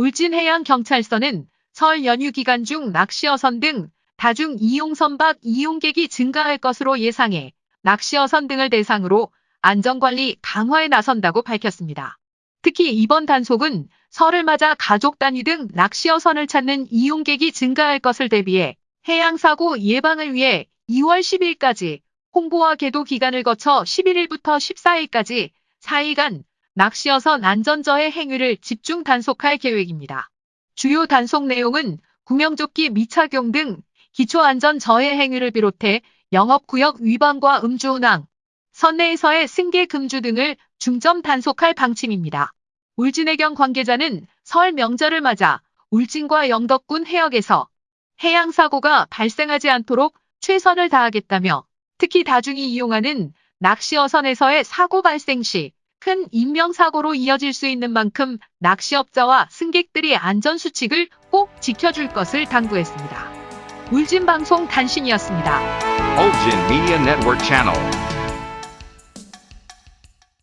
울진해양경찰서는 설 연휴 기간 중 낚시어선 등 다중 이용 선박 이용객이 증가할 것으로 예상해 낚시어선 등을 대상으로 안전관리 강화에 나선다고 밝혔습니다. 특히 이번 단속은 설을 맞아 가족 단위 등 낚시어선을 찾는 이용객이 증가할 것을 대비해 해양사고 예방을 위해 2월 10일까지 홍보와 계도 기간을 거쳐 11일부터 14일까지 4일간 낚시어선 안전저해 행위를 집중 단속할 계획입니다. 주요 단속 내용은 구명조끼 미착용 등 기초안전저해 행위를 비롯해 영업구역 위반과 음주운항, 선내에서의 승계 금주 등을 중점 단속할 방침입니다. 울진해경 관계자는 설 명절을 맞아 울진과 영덕군 해역에서 해양사고가 발생하지 않도록 최선을 다하겠다며 특히 다중이 이용하는 낚시어선에서의 사고 발생 시 큰 인명사고로 이어질 수 있는 만큼 낚시업자와 승객들이 안전수칙을 꼭 지켜줄 것을 당부했습니다. 울진방송 단신이었습니다. Ulgin Media Network Channel.